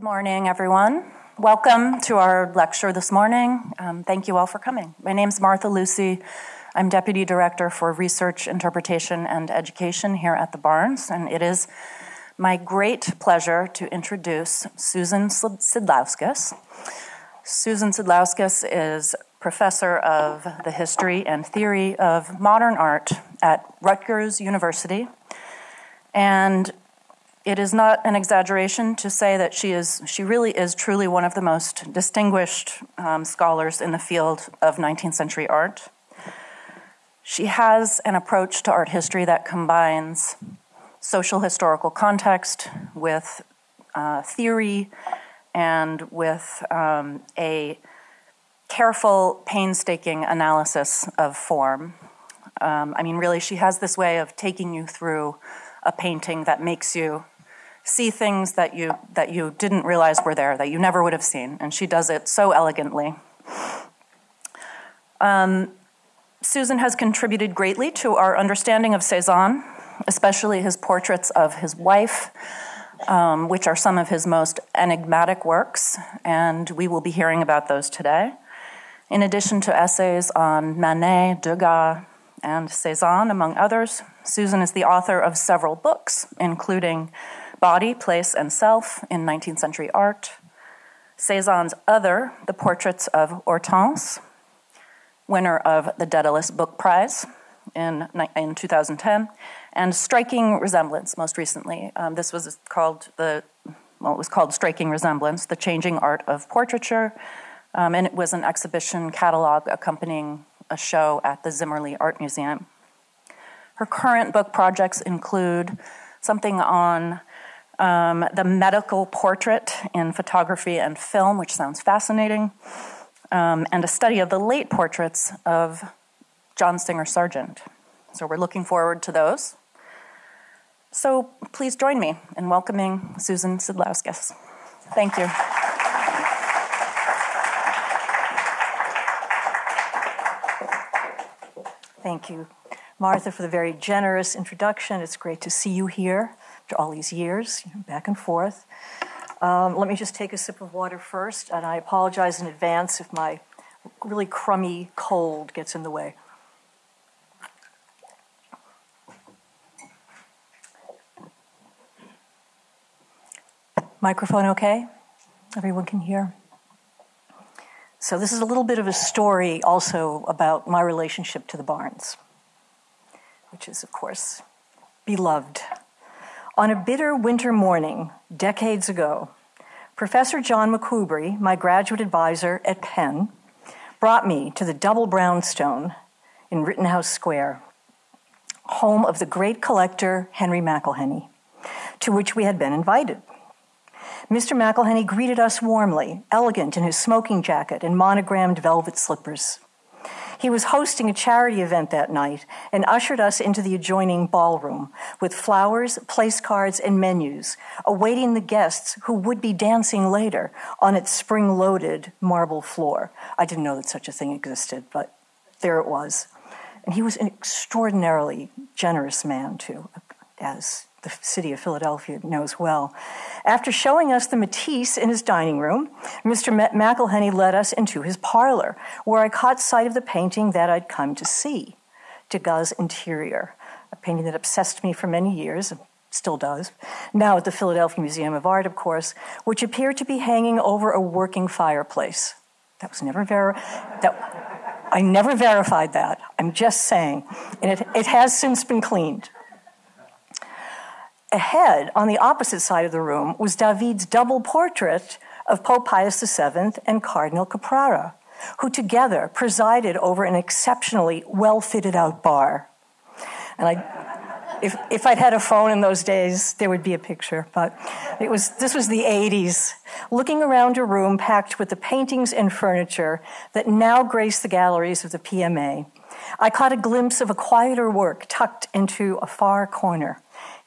Good morning, everyone. Welcome to our lecture this morning. Um, thank you all for coming. My name is Martha Lucy. I'm Deputy Director for Research, Interpretation, and Education here at the Barnes, and it is my great pleasure to introduce Susan Sidlauskas. Susan Sidlauskas is professor of the history and theory of modern art at Rutgers University. And it is not an exaggeration to say that she is she really is truly one of the most distinguished um, scholars in the field of 19th century art. She has an approach to art history that combines social historical context with uh, theory and with um, a careful, painstaking analysis of form. Um, I mean, really, she has this way of taking you through a painting that makes you see things that you that you didn't realize were there, that you never would have seen, and she does it so elegantly. Um, Susan has contributed greatly to our understanding of Cezanne, especially his portraits of his wife, um, which are some of his most enigmatic works, and we will be hearing about those today. In addition to essays on Manet, Degas, and Cezanne, among others, Susan is the author of several books, including Body, Place, and Self in 19th Century Art, Cezanne's Other, The Portraits of Hortense, winner of the Daedalus Book Prize in, in 2010, and Striking Resemblance most recently. Um, this was called the, well, it was called Striking Resemblance, The Changing Art of Portraiture, um, and it was an exhibition catalog accompanying a show at the Zimmerli Art Museum. Her current book projects include something on um, the medical portrait in photography and film, which sounds fascinating, um, and a study of the late portraits of John Singer Sargent. So we're looking forward to those. So please join me in welcoming Susan Sidlauskas. Thank you. Thank you, Martha, for the very generous introduction. It's great to see you here all these years, you know, back and forth. Um, let me just take a sip of water first, and I apologize in advance if my really crummy cold gets in the way. Microphone okay? Everyone can hear? So, this is a little bit of a story also about my relationship to the Barnes, which is, of course, beloved. On a bitter winter morning, decades ago, Professor John McCoubrey, my graduate advisor at Penn, brought me to the double brownstone in Rittenhouse Square, home of the great collector Henry McIlhenny, to which we had been invited. Mr. McIlhenny greeted us warmly, elegant in his smoking jacket and monogrammed velvet slippers. He was hosting a charity event that night and ushered us into the adjoining ballroom with flowers, place cards, and menus, awaiting the guests who would be dancing later on its spring loaded marble floor. I didn't know that such a thing existed, but there it was. And he was an extraordinarily generous man, too, as the city of Philadelphia knows well. After showing us the Matisse in his dining room, Mr. McIlhenny led us into his parlor, where I caught sight of the painting that I'd come to see, Degas' Interior, a painting that obsessed me for many years, and still does, now at the Philadelphia Museum of Art, of course, which appeared to be hanging over a working fireplace. That was never ver- that I never verified that. I'm just saying. And it, it has since been cleaned. Ahead, on the opposite side of the room, was David's double portrait of Pope Pius VII and Cardinal Caprara, who together presided over an exceptionally well fitted out bar. And I, if, if I'd had a phone in those days, there would be a picture, but it was, this was the 80s. Looking around a room packed with the paintings and furniture that now grace the galleries of the PMA, I caught a glimpse of a quieter work tucked into a far corner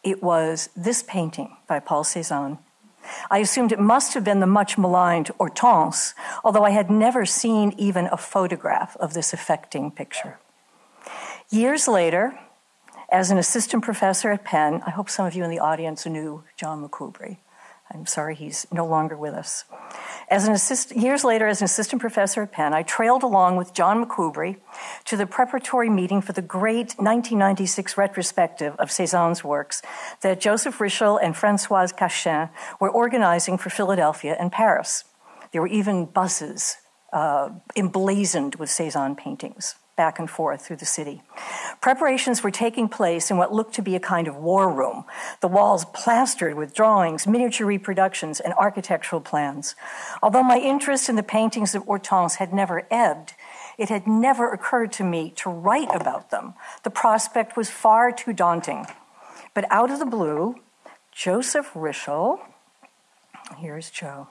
it was this painting by Paul Cézanne. I assumed it must have been the much maligned Hortense, although I had never seen even a photograph of this affecting picture. Years later, as an assistant professor at Penn, I hope some of you in the audience knew John McCoubrey. I'm sorry he's no longer with us. As an assist, years later, as an assistant professor at Penn, I trailed along with John McCoubrey to the preparatory meeting for the great 1996 retrospective of Cezanne's works that Joseph Rishel and Francoise Cachin were organizing for Philadelphia and Paris. There were even buses uh, emblazoned with Cezanne paintings back and forth through the city. Preparations were taking place in what looked to be a kind of war room, the walls plastered with drawings, miniature reproductions, and architectural plans. Although my interest in the paintings of Hortense had never ebbed, it had never occurred to me to write about them. The prospect was far too daunting. But out of the blue, Joseph Rishel, here's Joe,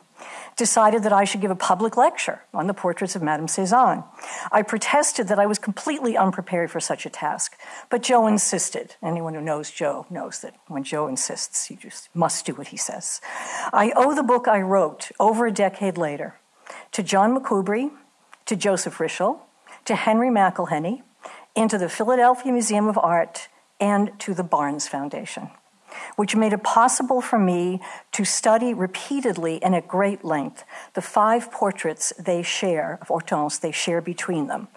decided that I should give a public lecture on the portraits of Madame Cezanne. I protested that I was completely unprepared for such a task, but Joe insisted. Anyone who knows Joe knows that when Joe insists, you just must do what he says. I owe the book I wrote over a decade later to John McCoubrey, to Joseph Rishel, to Henry McIlhenny, and to the Philadelphia Museum of Art, and to the Barnes Foundation which made it possible for me to study repeatedly and at great length the five portraits they share, of Hortense, they share between them.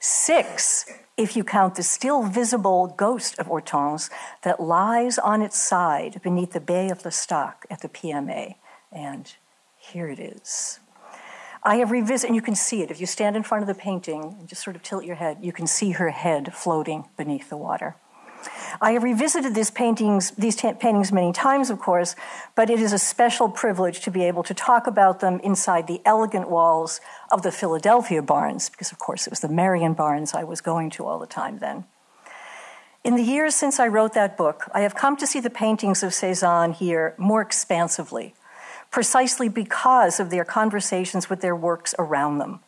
Six, if you count the still visible ghost of Hortense that lies on its side beneath the Bay of L'Estaque at the PMA. And here it is. I have revisited, and you can see it. If you stand in front of the painting and just sort of tilt your head, you can see her head floating beneath the water. I have revisited these paintings, these t- paintings many times, of course, but it is a special privilege to be able to talk about them inside the elegant walls of the Philadelphia Barnes, because, of course, it was the Merion Barnes I was going to all the time then. In the years since I wrote that book, I have come to see the paintings of Cezanne here more expansively, precisely because of their conversations with their works around them.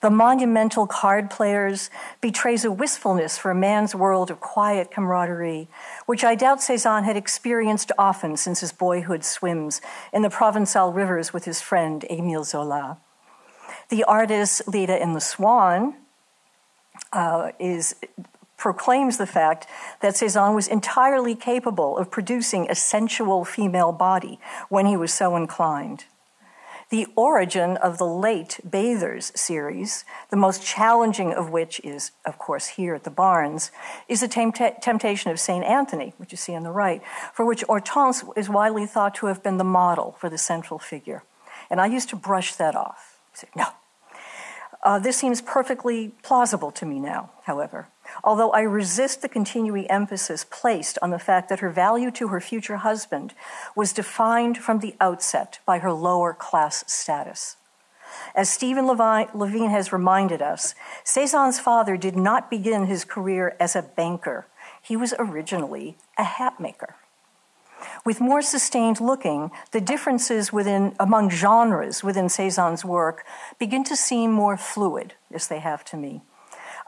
The monumental card players betrays a wistfulness for a man's world of quiet camaraderie, which I doubt Cezanne had experienced often since his boyhood swims in the Provençal rivers with his friend Émile Zola. The artist Leda in the Swan uh, is proclaims the fact that Cezanne was entirely capable of producing a sensual female body when he was so inclined. The origin of the late Bathers series, the most challenging of which is, of course, here at the Barnes, is the temptation of St. Anthony, which you see on the right, for which Hortense is widely thought to have been the model for the central figure. And I used to brush that off. Say, no. Uh, this seems perfectly plausible to me now, however although I resist the continuing emphasis placed on the fact that her value to her future husband was defined from the outset by her lower class status. As Stephen Levine has reminded us, Cezanne's father did not begin his career as a banker. He was originally a hat maker. With more sustained looking, the differences within, among genres within Cezanne's work begin to seem more fluid, as they have to me.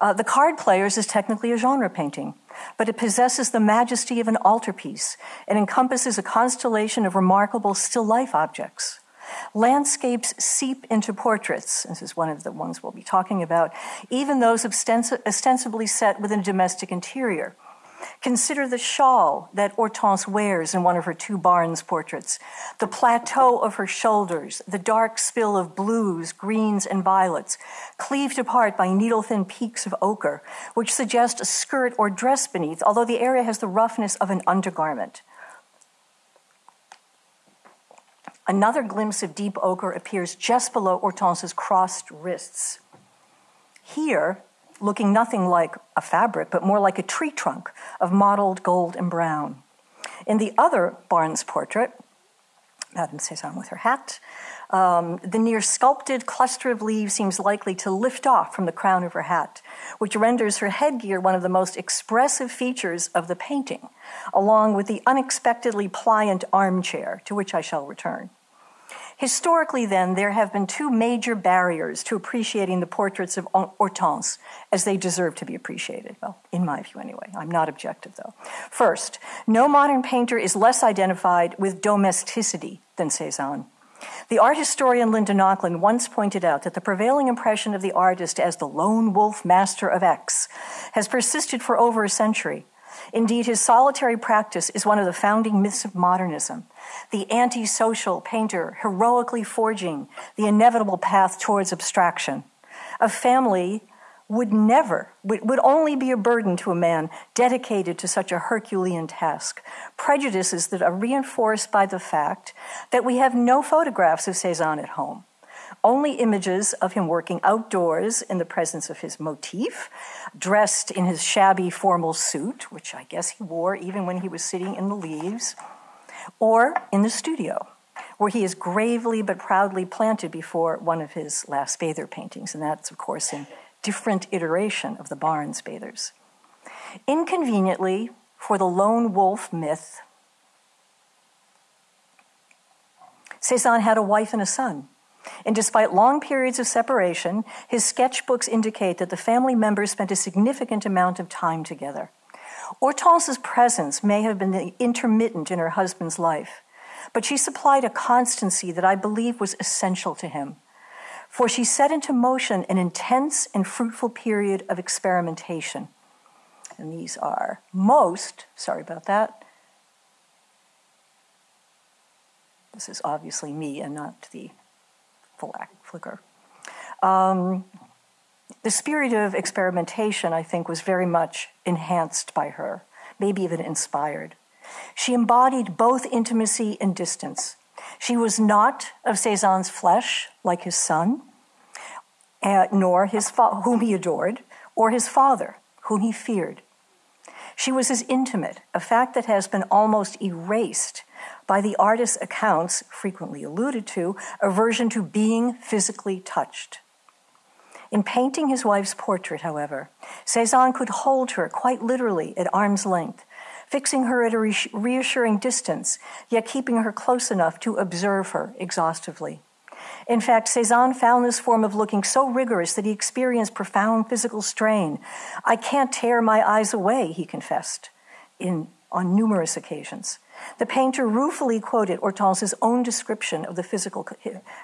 Uh, the Card Players is technically a genre painting, but it possesses the majesty of an altarpiece and encompasses a constellation of remarkable still life objects. Landscapes seep into portraits. This is one of the ones we'll be talking about, even those ostensibly set within a domestic interior. Consider the shawl that Hortense wears in one of her two Barnes portraits, the plateau of her shoulders, the dark spill of blues, greens, and violets, cleaved apart by needle thin peaks of ochre, which suggest a skirt or dress beneath, although the area has the roughness of an undergarment. Another glimpse of deep ochre appears just below Hortense's crossed wrists. Here, looking nothing like a fabric, but more like a tree trunk of mottled gold and brown. In the other Barnes portrait, Madame Cezanne with her hat, um, the near sculpted cluster of leaves seems likely to lift off from the crown of her hat, which renders her headgear one of the most expressive features of the painting, along with the unexpectedly pliant armchair, to which I shall return. Historically, then, there have been two major barriers to appreciating the portraits of Hortense as they deserve to be appreciated. Well, in my view, anyway. I'm not objective, though. First, no modern painter is less identified with domesticity than Cezanne. The art historian Linda Nochlin once pointed out that the prevailing impression of the artist as the lone wolf master of Aix has persisted for over a century Indeed, his solitary practice is one of the founding myths of modernism. The antisocial painter heroically forging the inevitable path towards abstraction. A family would never, would only be a burden to a man dedicated to such a Herculean task. Prejudices that are reinforced by the fact that we have no photographs of Cezanne at home only images of him working outdoors in the presence of his motif, dressed in his shabby formal suit, which I guess he wore even when he was sitting in the leaves, or in the studio, where he is gravely but proudly planted before one of his last bather paintings, and that's, of course, in different iteration of the Barnes bathers. Inconveniently, for the lone wolf myth, Cezanne had a wife and a son. And despite long periods of separation, his sketchbooks indicate that the family members spent a significant amount of time together. Hortense's presence may have been intermittent in her husband's life, but she supplied a constancy that I believe was essential to him. For she set into motion an intense and fruitful period of experimentation. And these are most, sorry about that. This is obviously me and not the flicker. Um, the spirit of experimentation, I think, was very much enhanced by her, maybe even inspired. She embodied both intimacy and distance. She was not of Cezanne's flesh, like his son, uh, nor his fa- whom he adored, or his father, whom he feared. She was his intimate, a fact that has been almost erased by the artist's accounts, frequently alluded to, aversion to being physically touched. In painting his wife's portrait, however, Cezanne could hold her quite literally at arm's length, fixing her at a reassuring distance, yet keeping her close enough to observe her exhaustively. In fact, Cezanne found this form of looking so rigorous that he experienced profound physical strain. I can't tear my eyes away, he confessed in, on numerous occasions. The painter ruefully quoted Hortense's own description of the physical,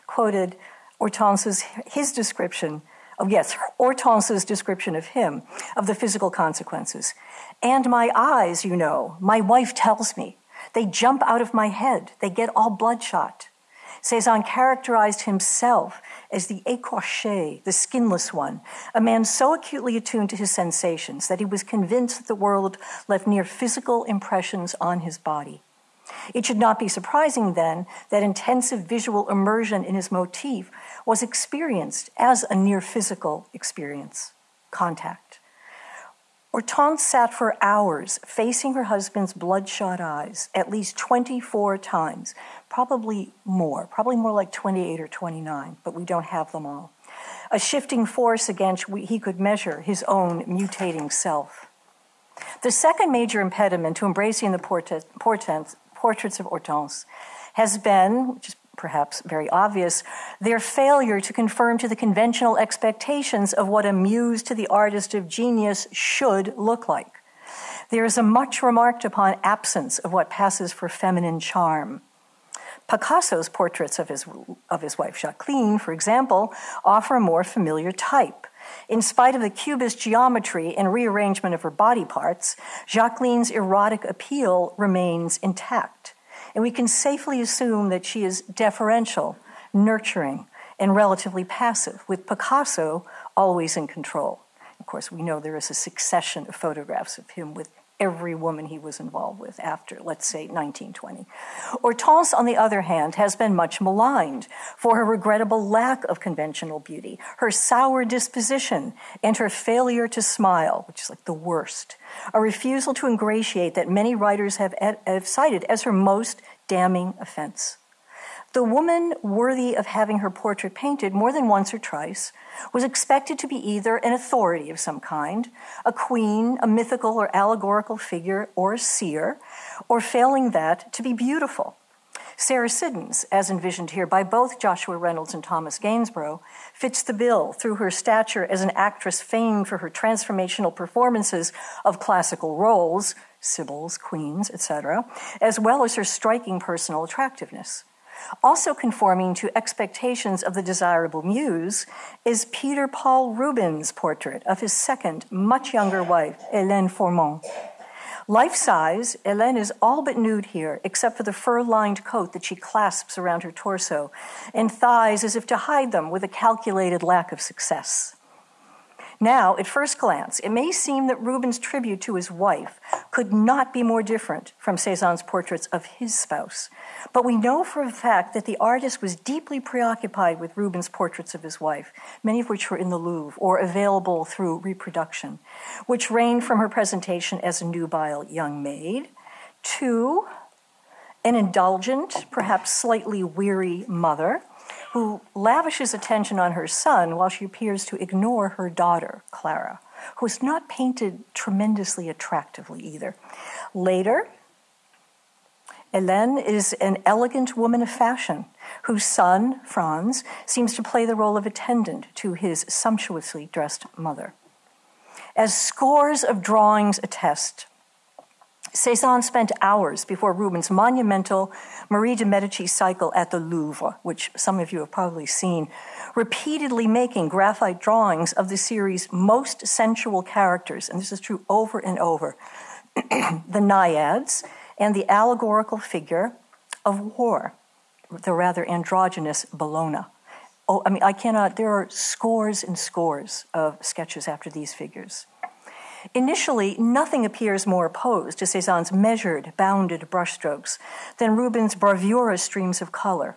quoted Hortense's, his description of, yes, Hortense's description of him, of the physical consequences. And my eyes, you know, my wife tells me, they jump out of my head, they get all bloodshot. Cezanne characterized himself as the écorché, the skinless one, a man so acutely attuned to his sensations that he was convinced that the world left near physical impressions on his body. It should not be surprising then that intensive visual immersion in his motif was experienced as a near physical experience, contact. Hortense sat for hours facing her husband's bloodshot eyes at least 24 times, probably more, probably more like 28 or 29, but we don't have them all. A shifting force against which he could measure his own mutating self. The second major impediment to embracing the portraits of Hortense has been, which is perhaps very obvious, their failure to conform to the conventional expectations of what a muse to the artist of genius should look like. There is a much remarked upon absence of what passes for feminine charm. Picasso's portraits of his, of his wife Jacqueline, for example, offer a more familiar type. In spite of the cubist geometry and rearrangement of her body parts, Jacqueline's erotic appeal remains intact. And we can safely assume that she is deferential, nurturing, and relatively passive, with Picasso always in control. Of course, we know there is a succession of photographs of him with every woman he was involved with after, let's say, 1920. Hortense, on the other hand, has been much maligned for her regrettable lack of conventional beauty, her sour disposition, and her failure to smile, which is like the worst, a refusal to ingratiate that many writers have, have cited as her most damning offense. The woman worthy of having her portrait painted more than once or twice was expected to be either an authority of some kind, a queen, a mythical or allegorical figure, or a seer, or failing that, to be beautiful. Sarah Siddons, as envisioned here by both Joshua Reynolds and Thomas Gainsborough, fits the bill through her stature as an actress famed for her transformational performances of classical roles, sibyls, queens, etc., as well as her striking personal attractiveness. Also conforming to expectations of the desirable muse is Peter Paul Rubens' portrait of his second, much younger wife, Hélène Fourment. Life size, Hélène is all but nude here, except for the fur lined coat that she clasps around her torso, and thighs as if to hide them with a calculated lack of success. Now, at first glance, it may seem that Rubens' tribute to his wife could not be more different from Cezanne's portraits of his spouse. But we know for a fact that the artist was deeply preoccupied with Rubens' portraits of his wife, many of which were in the Louvre or available through reproduction, which ranged from her presentation as a nubile young maid to an indulgent, perhaps slightly weary mother who lavishes attention on her son while she appears to ignore her daughter, Clara, who is not painted tremendously attractively either. Later, Hélène is an elegant woman of fashion whose son, Franz, seems to play the role of attendant to his sumptuously dressed mother. As scores of drawings attest, Cezanne spent hours before Rubens' monumental Marie de Medici cycle at the Louvre, which some of you have probably seen, repeatedly making graphite drawings of the series' most sensual characters, and this is true over and over the naiads and the allegorical figure of war, the rather androgynous Bellona. Oh, I mean, I cannot, there are scores and scores of sketches after these figures. Initially, nothing appears more opposed to Cezanne's measured, bounded brushstrokes than Rubens' bravura streams of color.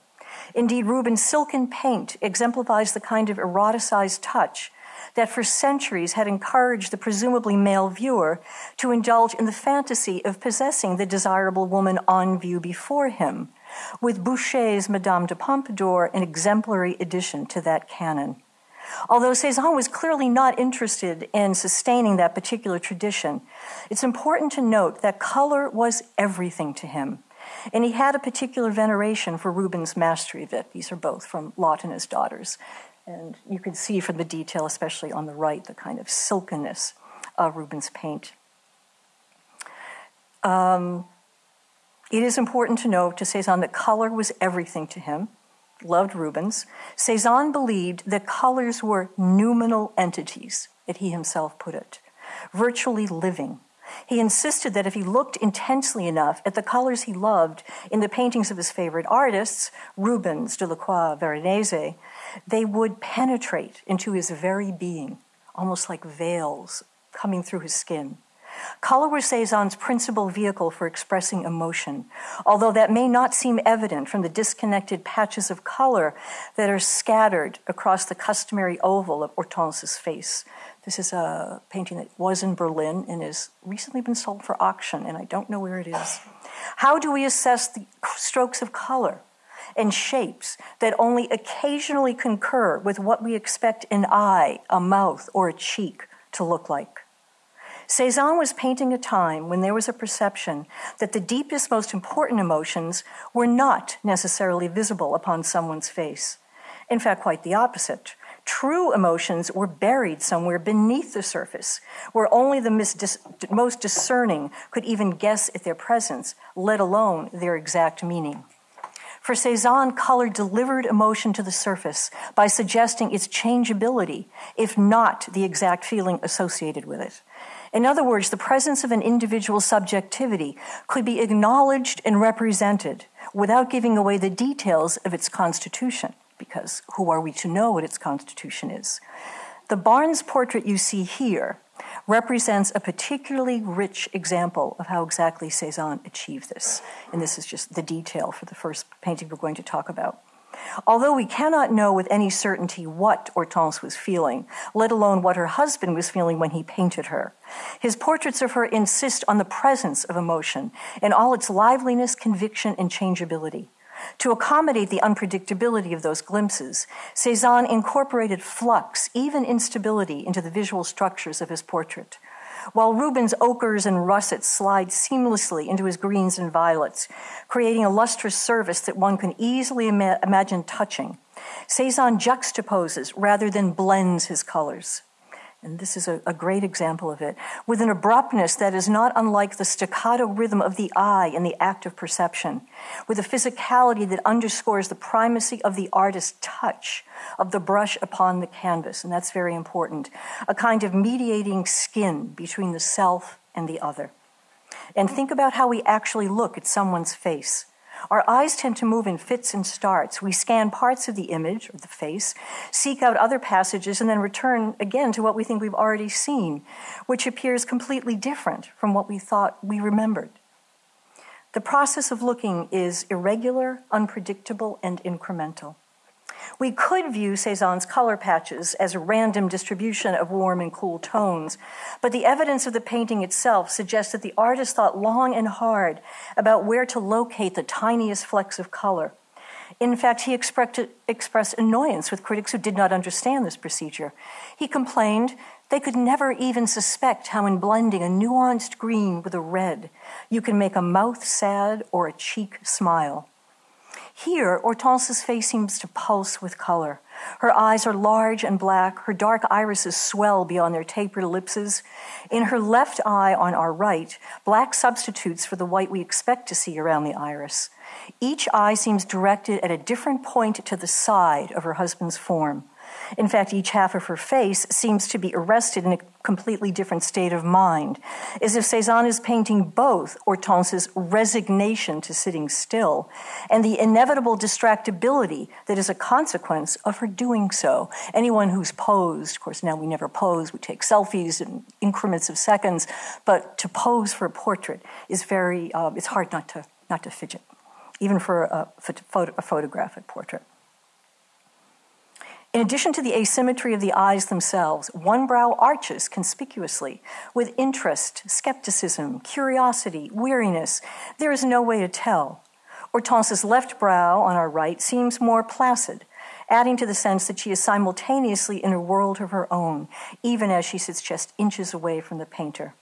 Indeed, Rubens' silken paint exemplifies the kind of eroticized touch that for centuries had encouraged the presumably male viewer to indulge in the fantasy of possessing the desirable woman on view before him, with Boucher's Madame de Pompadour an exemplary addition to that canon. Although Cezanne was clearly not interested in sustaining that particular tradition, it's important to note that color was everything to him. And he had a particular veneration for Rubens' mastery of it. These are both from his daughters. And you can see from the detail, especially on the right, the kind of silkiness of Rubens' paint. Um, it is important to note to Cezanne that color was everything to him loved Rubens, Cezanne believed that colors were noumenal entities, that he himself put it, virtually living. He insisted that if he looked intensely enough at the colors he loved in the paintings of his favorite artists, Rubens, Delacroix, Veronese, they would penetrate into his very being, almost like veils coming through his skin. Color was Cezanne's principal vehicle for expressing emotion, although that may not seem evident from the disconnected patches of color that are scattered across the customary oval of Hortense's face. This is a painting that was in Berlin and has recently been sold for auction, and I don't know where it is. How do we assess the strokes of color and shapes that only occasionally concur with what we expect an eye, a mouth, or a cheek to look like? Cezanne was painting a time when there was a perception that the deepest, most important emotions were not necessarily visible upon someone's face. In fact, quite the opposite. True emotions were buried somewhere beneath the surface, where only the most discerning could even guess at their presence, let alone their exact meaning. For Cezanne, color delivered emotion to the surface by suggesting its changeability, if not the exact feeling associated with it. In other words, the presence of an individual subjectivity could be acknowledged and represented without giving away the details of its constitution, because who are we to know what its constitution is? The Barnes portrait you see here represents a particularly rich example of how exactly Cezanne achieved this. And this is just the detail for the first painting we're going to talk about. Although we cannot know with any certainty what Hortense was feeling, let alone what her husband was feeling when he painted her, his portraits of her insist on the presence of emotion in all its liveliness, conviction, and changeability. To accommodate the unpredictability of those glimpses, Cezanne incorporated flux, even instability, into the visual structures of his portrait while Rubens' ochres and russets slide seamlessly into his greens and violets, creating a lustrous surface that one can easily ima- imagine touching. Cezanne juxtaposes rather than blends his colors and this is a, a, great example of it, with an abruptness that is not unlike the staccato rhythm of the eye in the act of perception, with a physicality that underscores the primacy of the artist's touch, of the brush upon the canvas, and that's very important. A kind of mediating skin between the self and the other. and think about how we actually look at someone's face. Our eyes tend to move in fits and starts. We scan parts of the image or the face, seek out other passages, and then return again to what we think we've already seen, which appears completely different from what we thought we remembered. The process of looking is irregular, unpredictable, and incremental. We could view Cezanne's color patches as a random distribution of warm and cool tones, but the evidence of the painting itself suggests that the artist thought long and hard about where to locate the tiniest flecks of color. In fact, he expressed annoyance with critics who did not understand this procedure. He complained they could never even suspect how, in blending a nuanced green with a red, you can make a mouth sad or a cheek smile. Here, Hortense's face seems to pulse with color. Her eyes are large and black. Her dark irises swell beyond their tapered ellipses. In her left eye on our right, black substitutes for the white we expect to see around the iris. Each eye seems directed at a different point to the side of her husband's form. In fact, each half of her face seems to be arrested in a completely different state of mind, as if Cezanne is painting both Hortense's resignation to sitting still and the inevitable distractibility that is a consequence of her doing so. Anyone who's posed, of course, now we never pose, we take selfies in increments of seconds, but to pose for a portrait is very, uh, it's hard not to, not to fidget, even for a, a photographic portrait. In addition to the asymmetry of the eyes themselves, one brow arches conspicuously with interest, skepticism, curiosity, weariness. There is no way to tell. Hortense's left brow on our right seems more placid, adding to the sense that she is simultaneously in a world of her own, even as she sits just inches away from the painter.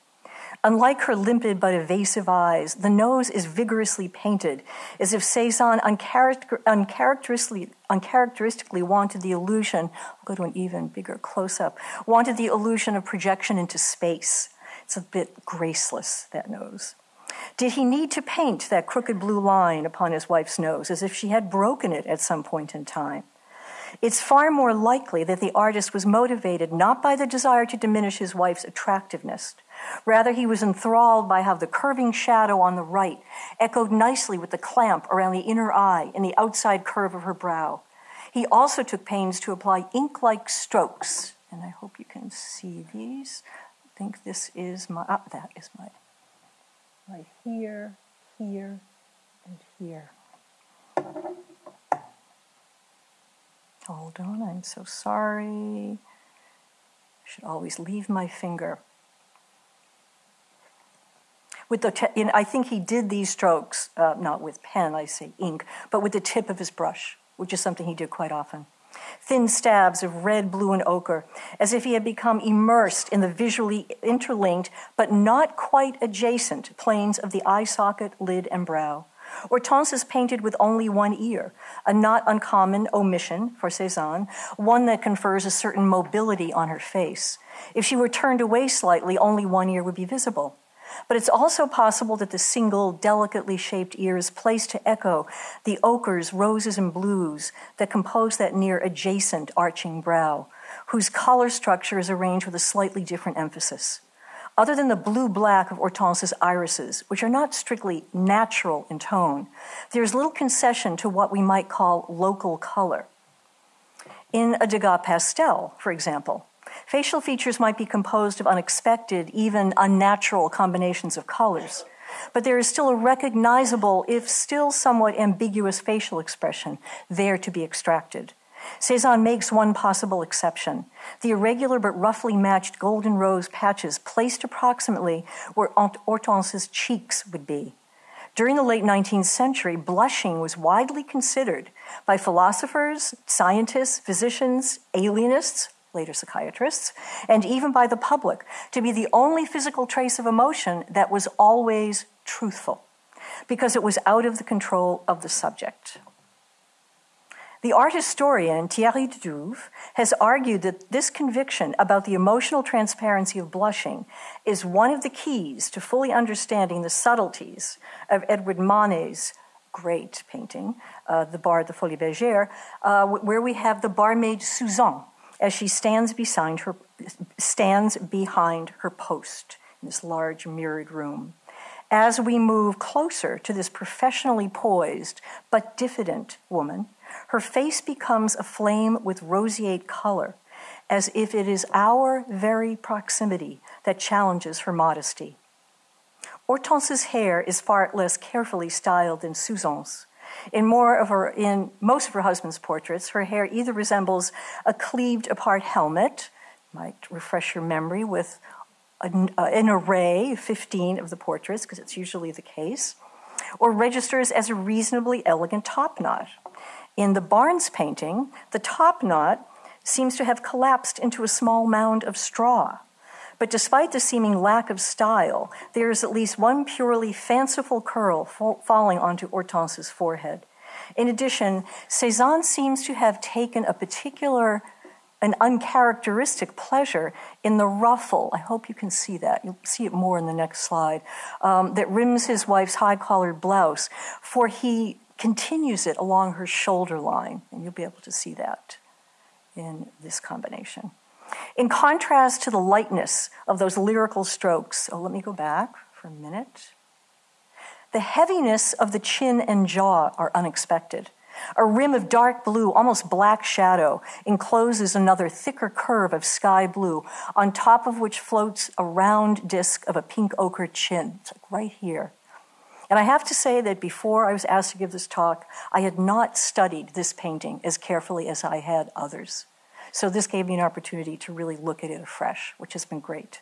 Unlike her limpid but evasive eyes, the nose is vigorously painted, as if Cezanne uncharacter- uncharacteristically, uncharacteristically wanted the illusion, I'll go to an even bigger close up, wanted the illusion of projection into space. It's a bit graceless, that nose. Did he need to paint that crooked blue line upon his wife's nose as if she had broken it at some point in time? It's far more likely that the artist was motivated not by the desire to diminish his wife's attractiveness, Rather, he was enthralled by how the curving shadow on the right echoed nicely with the clamp around the inner eye and the outside curve of her brow. He also took pains to apply ink like strokes, and I hope you can see these. I think this is my, ah, that is my, right here, here, and here. Hold on, I'm so sorry. I should always leave my finger with the, te- I think he did these strokes, uh, not with pen, I say ink, but with the tip of his brush, which is something he did quite often. Thin stabs of red, blue, and ochre, as if he had become immersed in the visually interlinked, but not quite adjacent planes of the eye socket, lid, and brow. Hortense is painted with only one ear, a not uncommon omission for Cezanne, one that confers a certain mobility on her face. If she were turned away slightly, only one ear would be visible. But it's also possible that the single, delicately shaped ear is placed to echo the ochres, roses, and blues that compose that near adjacent arching brow, whose color structure is arranged with a slightly different emphasis. Other than the blue black of Hortense's irises, which are not strictly natural in tone, there's little concession to what we might call local color. In a Degas pastel, for example, Facial features might be composed of unexpected, even unnatural combinations of colors, but there is still a recognizable, if still somewhat ambiguous facial expression there to be extracted. Cezanne makes one possible exception the irregular but roughly matched golden rose patches placed approximately where Hortense's cheeks would be. During the late 19th century, blushing was widely considered by philosophers, scientists, physicians, alienists, later psychiatrists, and even by the public, to be the only physical trace of emotion that was always truthful, because it was out of the control of the subject. The art historian Thierry de Duve has argued that this conviction about the emotional transparency of blushing is one of the keys to fully understanding the subtleties of Edward Manet's great painting, uh, The Bar at the Folies Bergère, uh, where we have the barmaid Suzanne as she stands behind her, stands behind her post in this large mirrored room. As we move closer to this professionally poised but diffident woman, her face becomes aflame with roseate color, as if it is our very proximity that challenges her modesty. Hortense's hair is far less carefully styled than Suzanne's. In more of her, in most of her husband's portraits, her hair either resembles a cleaved apart helmet, might refresh your memory with an, uh, an array, 15 of the portraits, because it's usually the case, or registers as a reasonably elegant top knot. In the Barnes painting, the top knot seems to have collapsed into a small mound of straw. But despite the seeming lack of style, there is at least one purely fanciful curl falling onto Hortense's forehead. In addition, Cezanne seems to have taken a particular an uncharacteristic pleasure in the ruffle. I hope you can see that. You'll see it more in the next slide. Um, that rims his wife's high collared blouse, for he continues it along her shoulder line, and you'll be able to see that in this combination. In contrast to the lightness of those lyrical strokes, oh, let me go back for a minute. The heaviness of the chin and jaw are unexpected. A rim of dark blue, almost black shadow, encloses another thicker curve of sky blue, on top of which floats a round disk of a pink ochre chin. It's like right here. And I have to say that before I was asked to give this talk, I had not studied this painting as carefully as I had others. So this gave me an opportunity to really look at it afresh, which has been great.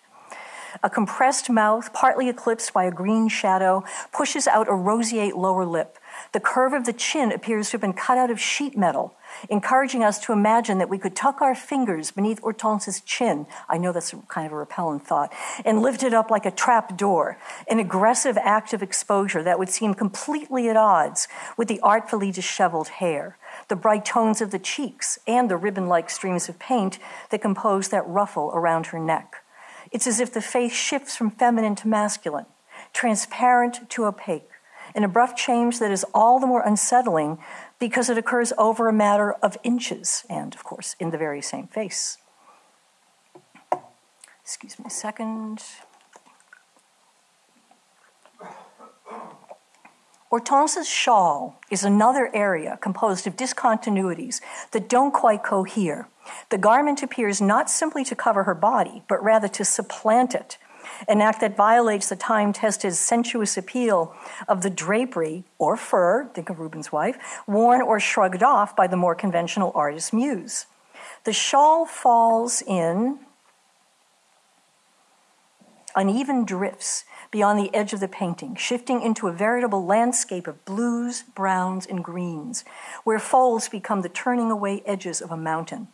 A compressed mouth, partly eclipsed by a green shadow, pushes out a roseate lower lip, the curve of the chin appears to have been cut out of sheet metal, encouraging us to imagine that we could tuck our fingers beneath Hortense's chin. I know that's kind of a repellent thought, and lift it up like a trap door, an aggressive act of exposure that would seem completely at odds with the artfully disheveled hair, the bright tones of the cheeks, and the ribbon like streams of paint that compose that ruffle around her neck. It's as if the face shifts from feminine to masculine, transparent to opaque an abrupt change that is all the more unsettling because it occurs over a matter of inches and, of course, in the very same face. Excuse me a second. Hortense's shawl is another area composed of discontinuities that don't quite cohere. The garment appears not simply to cover her body, but rather to supplant it an act that violates the time tested sensuous appeal of the drapery or fur, think of Rubens' wife, worn or shrugged off by the more conventional artist's muse. The shawl falls in uneven drifts beyond the edge of the painting, shifting into a veritable landscape of blues, browns, and greens, where folds become the turning away edges of a mountain.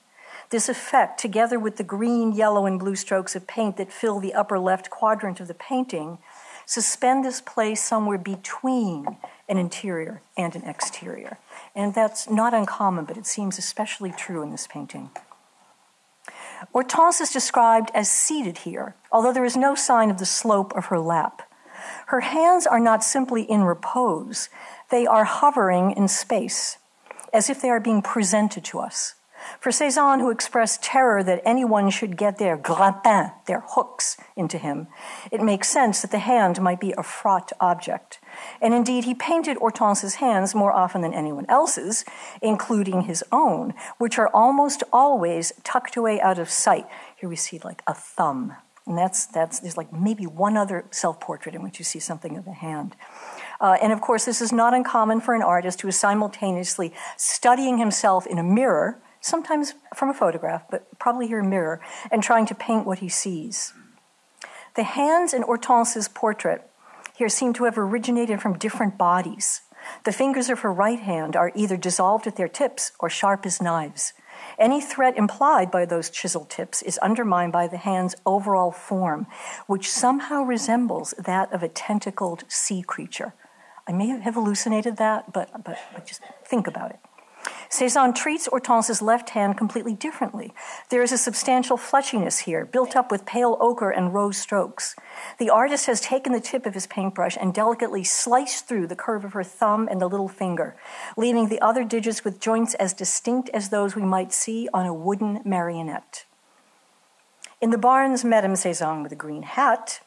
This effect, together with the green, yellow, and blue strokes of paint that fill the upper left quadrant of the painting, suspend this place somewhere between an interior and an exterior. And that's not uncommon, but it seems especially true in this painting. Hortense is described as seated here, although there is no sign of the slope of her lap. Her hands are not simply in repose, they are hovering in space, as if they are being presented to us. For Cezanne, who expressed terror that anyone should get their grappins, their hooks, into him, it makes sense that the hand might be a fraught object. And indeed, he painted Hortense's hands more often than anyone else's, including his own, which are almost always tucked away out of sight. Here we see like a thumb. And that's, that's there's like maybe one other self portrait in which you see something of a hand. Uh, and of course, this is not uncommon for an artist who is simultaneously studying himself in a mirror sometimes from a photograph, but probably here a mirror, and trying to paint what he sees. The hands in Hortense's portrait here seem to have originated from different bodies. The fingers of her right hand are either dissolved at their tips or sharp as knives. Any threat implied by those chiseled tips is undermined by the hand's overall form, which somehow resembles that of a tentacled sea creature. I may have hallucinated that, but, but, but just think about it. Cezanne treats Hortense's left hand completely differently. There is a substantial fleshiness here, built up with pale ochre and rose strokes. The artist has taken the tip of his paintbrush and delicately sliced through the curve of her thumb and the little finger, leaving the other digits with joints as distinct as those we might see on a wooden marionette. In the Barnes Madame Cezanne with a green hat,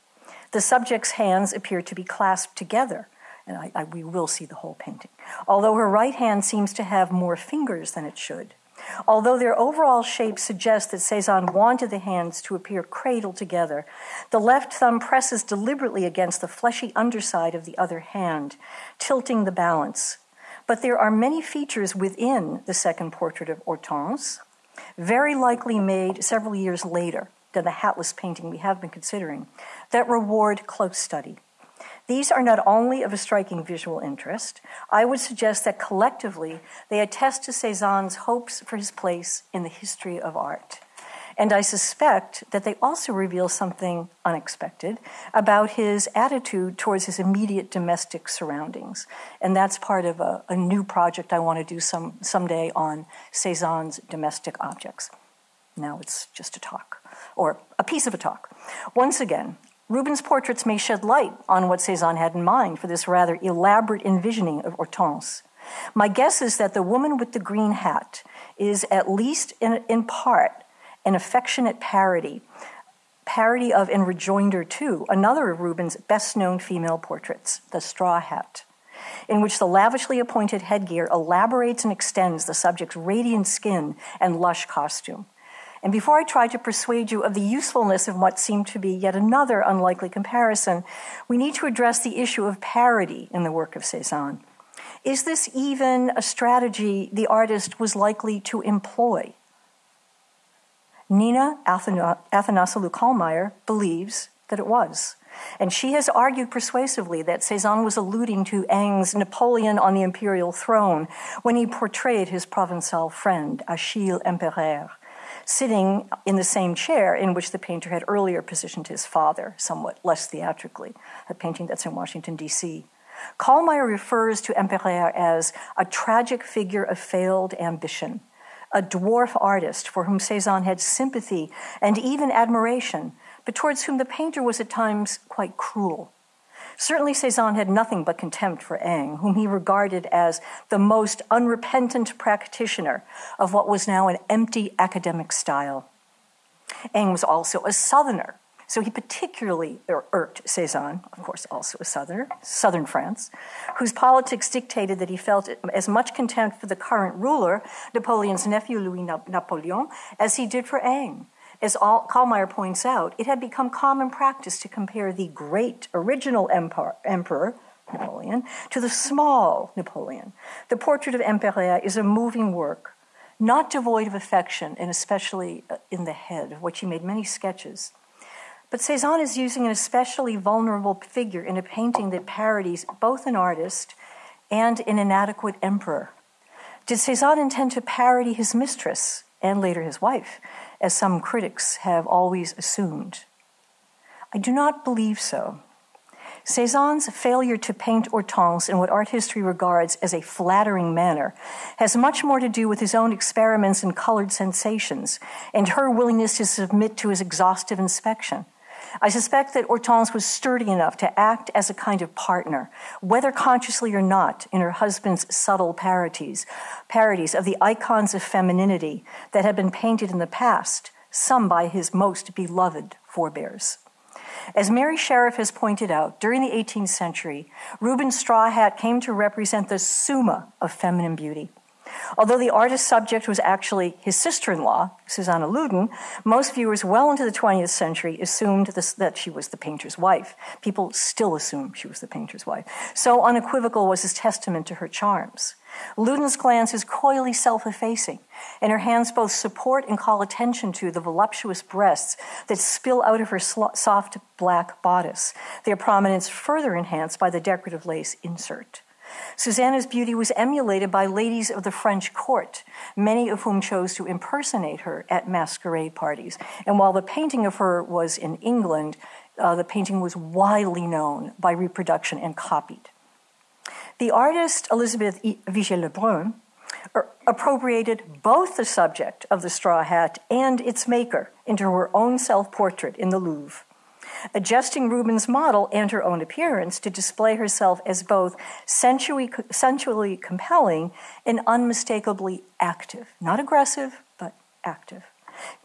The subject's hands appear to be clasped together, and I, I, we will see the whole painting, although her right hand seems to have more fingers than it should. Although their overall shape suggests that Cezanne wanted the hands to appear cradled together, the left thumb presses deliberately against the fleshy underside of the other hand, tilting the balance. But there are many features within the second portrait of Hortense, very likely made several years later than the hatless painting we have been considering, that reward close study. These are not only of a striking visual interest, I would suggest that collectively they attest to Cezanne's hopes for his place in the history of art. And I suspect that they also reveal something unexpected about his attitude towards his immediate domestic surroundings. And that's part of a, a new project I want to do some, someday on Cezanne's domestic objects. Now it's just a talk, or a piece of a talk. Once again, Rubens' portraits may shed light on what Cezanne had in mind for this rather elaborate envisioning of Hortense. My guess is that the woman with the green hat is, at least in, in part, an affectionate parody, parody of and rejoinder to another of Rubens' best known female portraits, The Straw Hat, in which the lavishly appointed headgear elaborates and extends the subject's radiant skin and lush costume. And before I try to persuade you of the usefulness of what seemed to be yet another unlikely comparison, we need to address the issue of parody in the work of Cezanne. Is this even a strategy the artist was likely to employ? Nina Athanassoglou-Kallmyer believes that it was. And she has argued persuasively that Cezanne was alluding to Ingres' Napoleon on the imperial throne when he portrayed his Provençal friend, Achille Empereur, sitting in the same chair in which the painter had earlier positioned his father, somewhat less theatrically, a painting that's in Washington, D.C. Kallmyer refers to Empereur as a tragic figure of failed ambition a dwarf artist for whom Cezanne had sympathy and even admiration, but towards whom the painter was at times quite cruel. Certainly, Cezanne had nothing but contempt for Ingres, whom he regarded as the most unrepentant practitioner of what was now an empty academic style. Ingres was also a Southerner, so he particularly er, irked Cezanne, of course, also a Southerner, Southern France, whose politics dictated that he felt as much contempt for the current ruler, Napoleon's nephew Louis Napoleon, as he did for Ingres. As Kallmyer points out, it had become common practice to compare the great original emperor, emperor Napoleon to the small Napoleon. The portrait of Empereur is a moving work, not devoid of affection, and especially uh, in the head, of which he made many sketches. But Cezanne is using an especially vulnerable figure in a painting that parodies both an artist and an inadequate emperor. Did Cezanne intend to parody his mistress and later his wife, as some critics have always assumed? I do not believe so. Cezanne's failure to paint Hortense in what art history regards as a flattering manner has much more to do with his own experiments in colored sensations and her willingness to submit to his exhaustive inspection. I suspect that Hortense was sturdy enough to act as a kind of partner, whether consciously or not, in her husband's subtle parodies, parodies of the icons of femininity that had been painted in the past, some by his most beloved forebears. As Mary Sheriff has pointed out, during the 18th century, Rubens' straw hat came to represent the summa of feminine beauty. Although the artist's subject was actually his sister in law, Susanna Lunden, most viewers well into the 20th century assumed this, that she was the painter's wife. People still assume she was the painter's wife. So unequivocal was his testament to her charms. Lunden's glance is coyly self effacing, and her hands both support and call attention to the voluptuous breasts that spill out of her soft black bodice, their prominence further enhanced by the decorative lace insert. Susanna's beauty was emulated by ladies of the French court, many of whom chose to impersonate her at masquerade parties. And while the painting of her was in England, uh, the painting was widely known by reproduction and copied. The artist Elizabeth Vigée Lebrun appropriated both the subject of the straw hat and its maker into her own self portrait in the Louvre adjusting Rubens' model and her own appearance to display herself as both sensually, compelling and unmistakably active. Not aggressive, but active.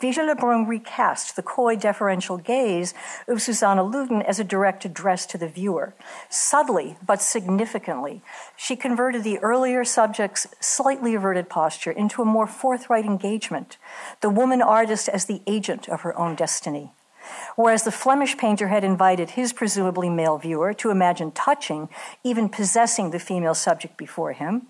Vigée Lebrun recast the coy deferential gaze of Susanna Lunden as a direct address to the viewer. Subtly, but significantly, she converted the earlier subject's slightly averted posture into a more forthright engagement, the woman artist as the agent of her own destiny. Whereas the Flemish painter had invited his presumably male viewer to imagine touching, even possessing the female subject before him,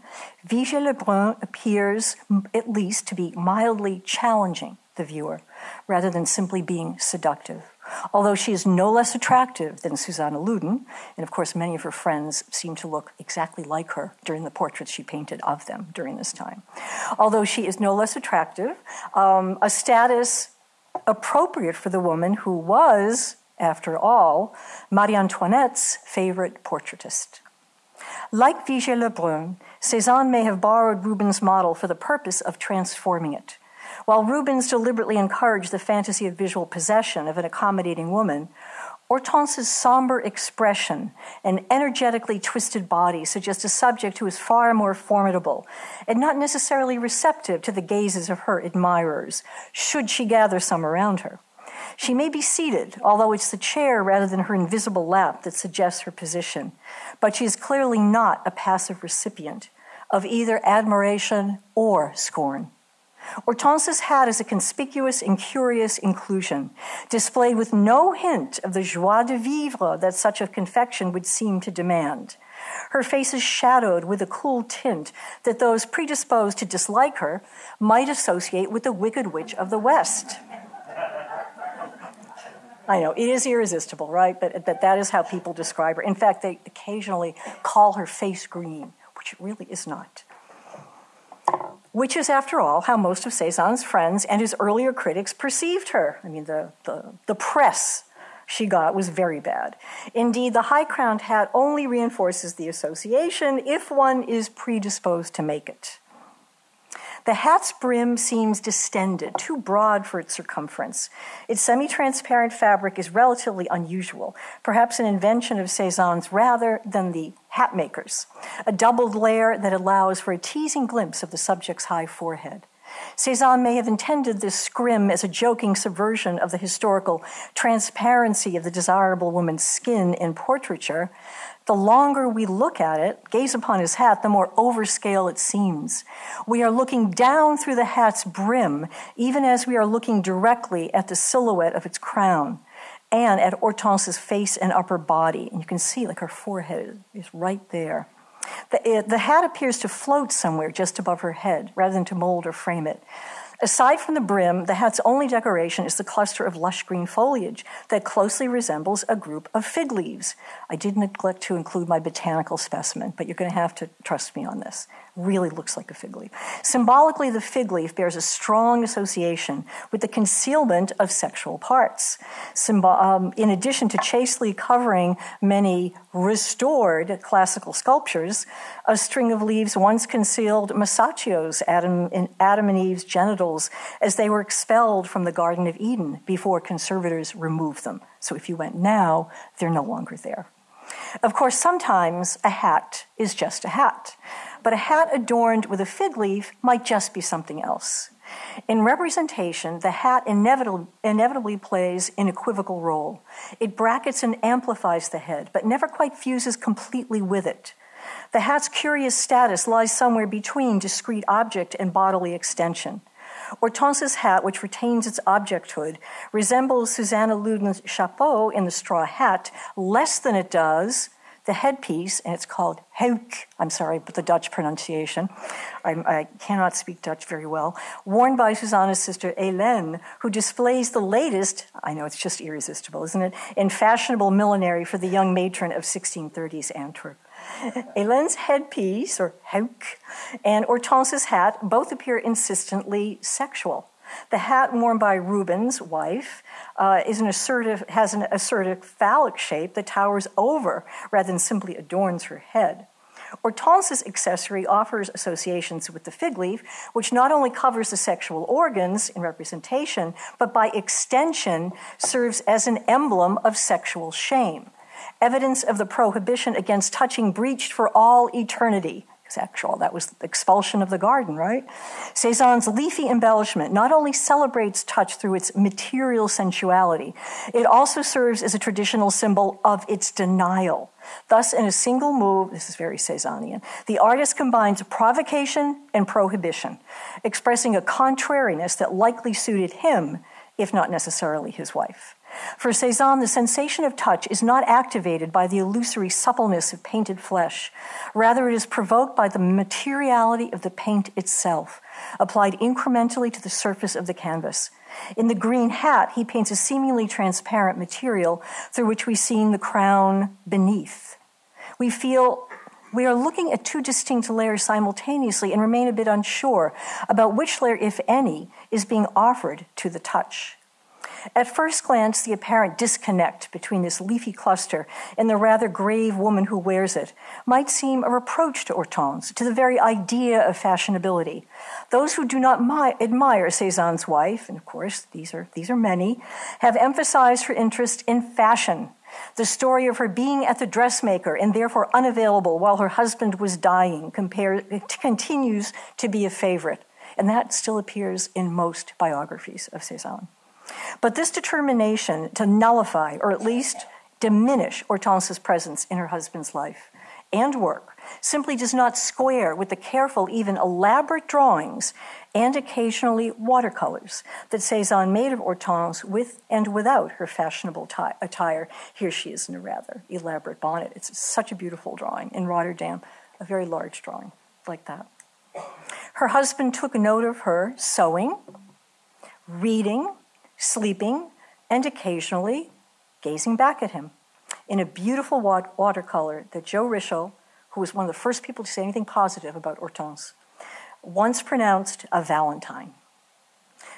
Vigée Lebrun appears at least to be mildly challenging the viewer rather than simply being seductive. Although she is no less attractive than Susanna Lunden, and of course, many of her friends seem to look exactly like her during the portraits she painted of them during this time. Although she is no less attractive, um, a status appropriate for the woman who was, after all, Marie Antoinette's favorite portraitist. Like Vigée Lebrun, Cézanne may have borrowed Rubens' model for the purpose of transforming it. While Rubens deliberately encouraged the fantasy of visual possession of an accommodating woman, Hortense's somber expression and energetically twisted body suggest a subject who is far more formidable and not necessarily receptive to the gazes of her admirers, should she gather some around her. She may be seated, although it's the chair rather than her invisible lap that suggests her position, but she is clearly not a passive recipient of either admiration or scorn. Hortense's hat is a conspicuous and curious inclusion, displayed with no hint of the joie de vivre that such a confection would seem to demand. Her face is shadowed with a cool tint that those predisposed to dislike her might associate with the Wicked Witch of the West. I know, it is irresistible, right? But, that is how people describe her. In fact, they occasionally call her face green, which it really is not which is, after all, how most of Cezanne's friends and his earlier critics perceived her. I mean, the, the, the press she got was very bad. Indeed, the high crowned hat only reinforces the association if one is predisposed to make it. The hat's brim seems distended, too broad for its circumference. Its semi transparent fabric is relatively unusual, perhaps an invention of Cezanne's rather than the hat maker's, a doubled layer that allows for a teasing glimpse of the subject's high forehead. Cezanne may have intended this scrim as a joking subversion of the historical transparency of the desirable woman's skin in portraiture, the longer we look at it, gaze upon his hat, the more overscale it seems. We are looking down through the hat's brim, even as we are looking directly at the silhouette of its crown and at Hortense's face and upper body. And you can see, like, her forehead is right there. The, eh, the hat appears to float somewhere just above her head rather than to mold or frame it. Aside from the brim, the hat's only decoration is the cluster of lush green foliage that closely resembles a group of fig leaves. I did neglect to include my botanical specimen, but you're going to have to trust me on this really looks like a fig leaf. Symbolically, the fig leaf bears a strong association with the concealment of sexual parts. Um, in addition to chastely covering many restored classical sculptures, a string of leaves once concealed Masaccio's Adam, Adam and Eve's genitals as they were expelled from the Garden of Eden before conservators removed them. So if you went now, they're no longer there. Of course, sometimes a hat is just a hat but a hat adorned with a fig leaf might just be something else. In representation, the hat inevitably, plays an equivocal role. It brackets and amplifies the head, but never quite fuses completely with it. The hat's curious status lies somewhere between discrete object and bodily extension. Hortense's hat, which retains its objecthood, resembles Susanna Lunden's chapeau in the straw hat less than it does the headpiece, and it's called Hauk, I'm sorry, but the Dutch pronunciation, I, I, cannot speak Dutch very well, worn by Susanna's sister Hélène, who displays the latest, I know it's just irresistible, isn't it, in fashionable millinery for the young matron of 1630s Antwerp. Hélène's headpiece, or Hauk, and Hortense's hat both appear insistently sexual. The hat worn by Rubens' wife uh, is an assertive, has an assertive phallic shape that towers over rather than simply adorns her head. Hortense's accessory offers associations with the fig leaf, which not only covers the sexual organs in representation, but by extension serves as an emblem of sexual shame. Evidence of the prohibition against touching breached for all eternity sexual. That was expulsion of the garden, right? Cezanne's leafy embellishment not only celebrates touch through its material sensuality, it also serves as a traditional symbol of its denial. Thus, in a single move, this is very Cezannian, the artist combines provocation and prohibition, expressing a contrariness that likely suited him, if not necessarily his wife. For Cezanne, the sensation of touch is not activated by the illusory suppleness of painted flesh. Rather, it is provoked by the materiality of the paint itself, applied incrementally to the surface of the canvas. In the green hat, he paints a seemingly transparent material through which we see the crown beneath. We feel we are looking at two distinct layers simultaneously and remain a bit unsure about which layer, if any, is being offered to the touch. At first glance, the apparent disconnect between this leafy cluster and the rather grave woman who wears it might seem a reproach to Hortense, to the very idea of fashionability. Those who do not mi- admire Cezanne's wife, and of course these are, these are many, have emphasized her interest in fashion. The story of her being at the dressmaker and therefore unavailable while her husband was dying compare, continues to be a favorite. And that still appears in most biographies of Cezanne. But this determination to nullify, or at least diminish, Hortense's presence in her husband's life and work simply does not square with the careful, even elaborate drawings and occasionally watercolors that Cezanne made of Hortense with and without her fashionable attire. Here she is in a rather elaborate bonnet. It's such a beautiful drawing in Rotterdam, a very large drawing like that. Her husband took note of her sewing, reading, sleeping, and occasionally gazing back at him in a beautiful watercolor that Joe Rishel, who was one of the first people to say anything positive about Hortense, once pronounced a Valentine.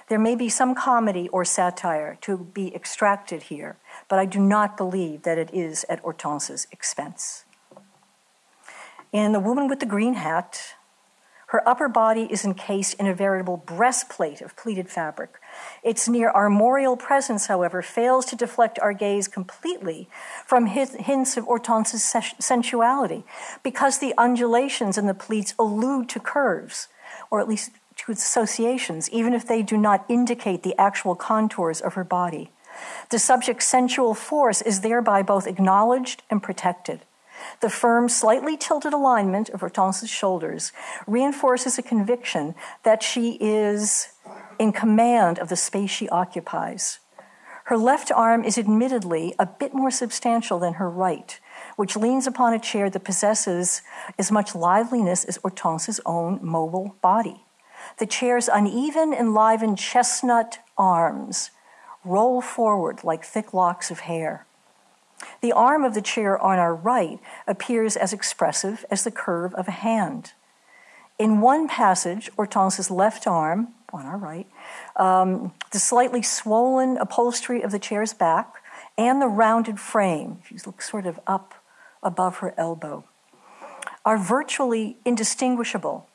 There may be some comedy or satire to be extracted here, but I do not believe that it is at Hortense's expense. In The Woman with the Green Hat, her upper body is encased in a veritable breastplate of pleated fabric. Its near armorial presence, however, fails to deflect our gaze completely from hints of Hortense's sensuality, because the undulations in the pleats allude to curves, or at least to associations, even if they do not indicate the actual contours of her body. The subject's sensual force is thereby both acknowledged and protected. The firm, slightly tilted alignment of Hortense's shoulders reinforces a conviction that she is in command of the space she occupies. Her left arm is admittedly a bit more substantial than her right, which leans upon a chair that possesses as much liveliness as Hortense's own mobile body. The chair's uneven, enlivened chestnut arms roll forward like thick locks of hair. The arm of the chair on our right appears as expressive as the curve of a hand. In one passage, Hortense's left arm, on our right, um, the slightly swollen upholstery of the chair's back, and the rounded frame, if you look sort of up above her elbow, are virtually indistinguishable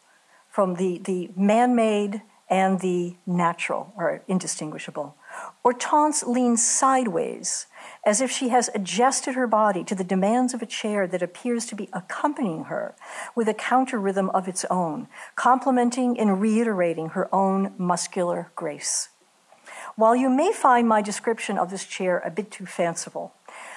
from the, the man made and the natural, are indistinguishable. Hortense leans sideways as if she has adjusted her body to the demands of a chair that appears to be accompanying her with a counter rhythm of its own, complementing and reiterating her own muscular grace. While you may find my description of this chair a bit too fanciful,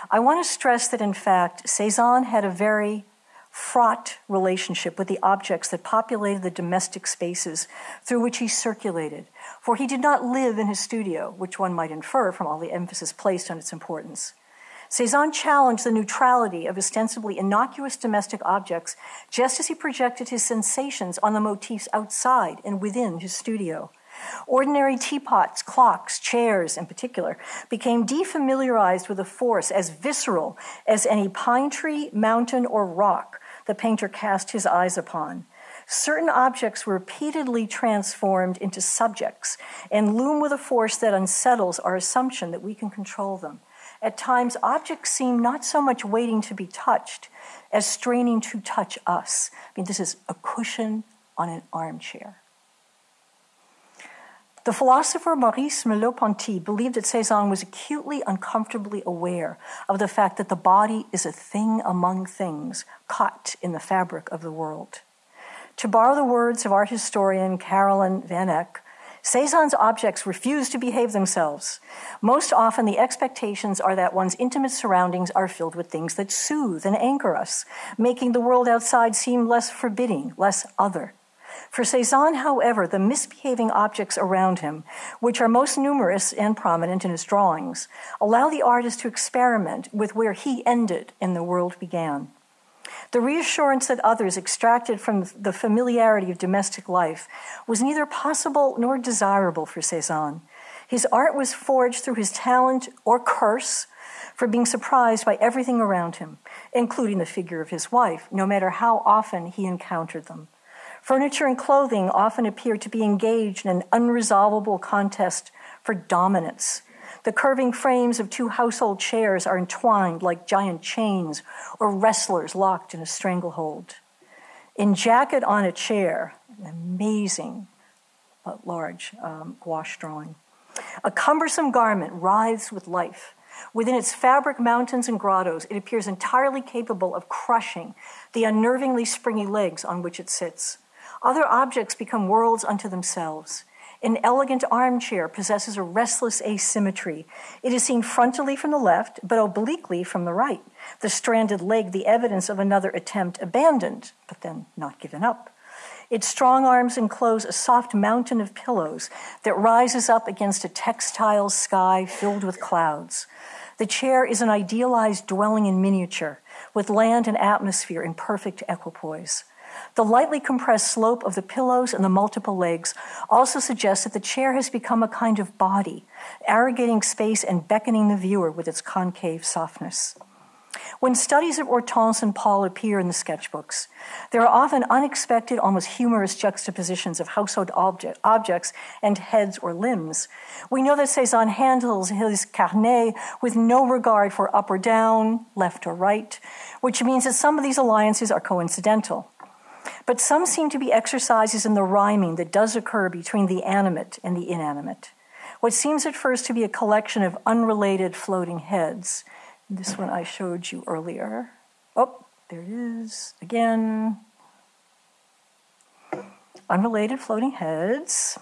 I want to stress that in fact, Cezanne had a very fraught relationship with the objects that populated the domestic spaces through which he circulated, for he did not live in his studio, which one might infer from all the emphasis placed on its importance. Cezanne challenged the neutrality of ostensibly innocuous domestic objects just as he projected his sensations on the motifs outside and within his studio. Ordinary teapots, clocks, chairs in particular, became defamiliarized with a force as visceral as any pine tree, mountain, or rock the painter cast his eyes upon certain objects were repeatedly transformed into subjects and loom with a force that unsettles our assumption that we can control them. At times, objects seem not so much waiting to be touched as straining to touch us. I mean, this is a cushion on an armchair. The philosopher Maurice Merleau-Ponty believed that Cezanne was acutely uncomfortably aware of the fact that the body is a thing among things caught in the fabric of the world. To borrow the words of art historian Caroline Van Eck, Cezanne's objects refuse to behave themselves. Most often, the expectations are that one's intimate surroundings are filled with things that soothe and anchor us, making the world outside seem less forbidding, less other. For Cezanne, however, the misbehaving objects around him, which are most numerous and prominent in his drawings, allow the artist to experiment with where he ended and the world began. The reassurance that others extracted from the familiarity of domestic life was neither possible nor desirable for Cezanne. His art was forged through his talent or curse for being surprised by everything around him, including the figure of his wife, no matter how often he encountered them. Furniture and clothing often appeared to be engaged in an unresolvable contest for dominance the curving frames of two household chairs are entwined like giant chains or wrestlers locked in a stranglehold. In Jacket on a Chair, an amazing but large um, gouache drawing. A cumbersome garment writhes with life. Within its fabric mountains and grottos, it appears entirely capable of crushing the unnervingly springy legs on which it sits. Other objects become worlds unto themselves. An elegant armchair possesses a restless asymmetry. It is seen frontally from the left, but obliquely from the right. The stranded leg, the evidence of another attempt abandoned, but then not given up. Its strong arms enclose a soft mountain of pillows that rises up against a textile sky filled with clouds. The chair is an idealized dwelling in miniature, with land and atmosphere in perfect equipoise. The lightly compressed slope of the pillows and the multiple legs also suggests that the chair has become a kind of body, arrogating space and beckoning the viewer with its concave softness. When studies of Hortense and Paul appear in the sketchbooks, there are often unexpected, almost humorous juxtapositions of household object, objects and heads or limbs. We know that Cezanne handles his carnet with no regard for up or down, left or right, which means that some of these alliances are coincidental. But some seem to be exercises in the rhyming that does occur between the animate and the inanimate. What seems at first to be a collection of unrelated floating heads. This one I showed you earlier. Oh, there it is again. Unrelated floating heads.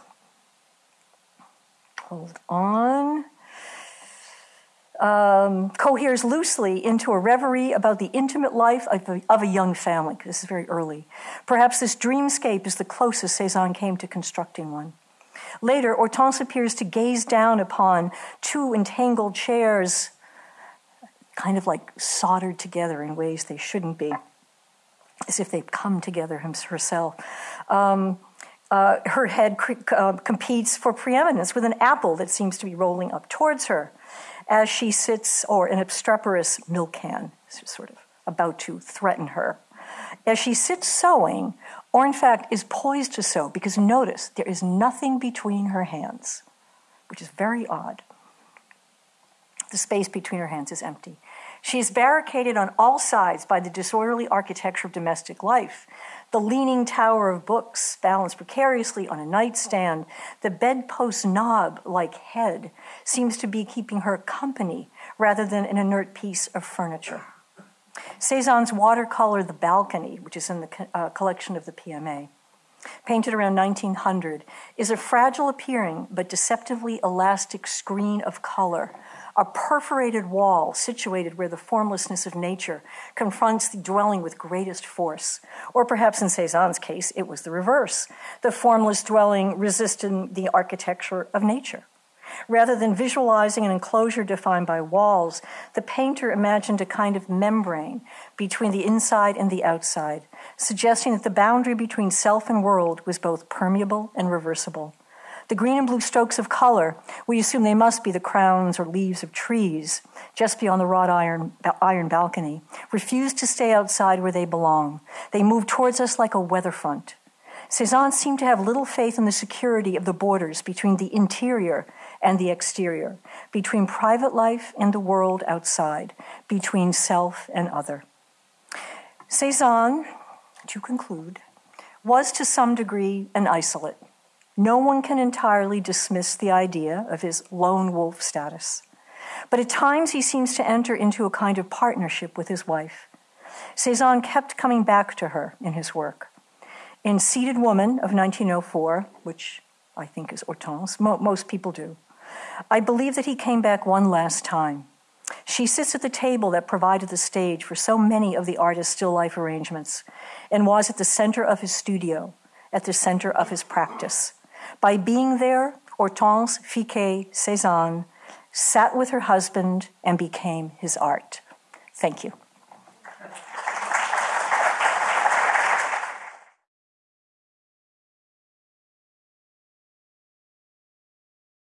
Hold on um, coheres loosely into a reverie about the intimate life of a, of a young family. This is very early. Perhaps this dreamscape is the closest Cezanne came to constructing one. Later, Hortense appears to gaze down upon two entangled chairs, kind of like soldered together in ways they shouldn't be, as if they've come together herself. Um, uh, her head uh, competes for preeminence with an apple that seems to be rolling up towards her as she sits, or an obstreperous milk can, sort of about to threaten her. As she sits sewing, or in fact is poised to sew, because notice there is nothing between her hands, which is very odd. The space between her hands is empty. She is barricaded on all sides by the disorderly architecture of domestic life the leaning tower of books balanced precariously on a nightstand, the bedpost knob like head seems to be keeping her company rather than an inert piece of furniture. Cezanne's watercolor The Balcony, which is in the uh, collection of the PMA, painted around 1900, is a fragile appearing but deceptively elastic screen of color a perforated wall situated where the formlessness of nature confronts the dwelling with greatest force. Or perhaps in Cezanne's case, it was the reverse the formless dwelling resisting the architecture of nature. Rather than visualizing an enclosure defined by walls, the painter imagined a kind of membrane between the inside and the outside, suggesting that the boundary between self and world was both permeable and reversible. The green and blue strokes of color, we assume they must be the crowns or leaves of trees just beyond the wrought iron, iron balcony, refuse to stay outside where they belong. They move towards us like a weather front. Cezanne seemed to have little faith in the security of the borders between the interior and the exterior, between private life and the world outside, between self and other. Cezanne, to conclude, was to some degree an isolate no one can entirely dismiss the idea of his lone wolf status. But at times he seems to enter into a kind of partnership with his wife. Cezanne kept coming back to her in his work. In Seated Woman of 1904, which I think is Hortense, mo- most people do, I believe that he came back one last time. She sits at the table that provided the stage for so many of the artist's still life arrangements and was at the center of his studio, at the center of his practice. By being there, Hortense Fiquet Cezanne sat with her husband and became his art. Thank you.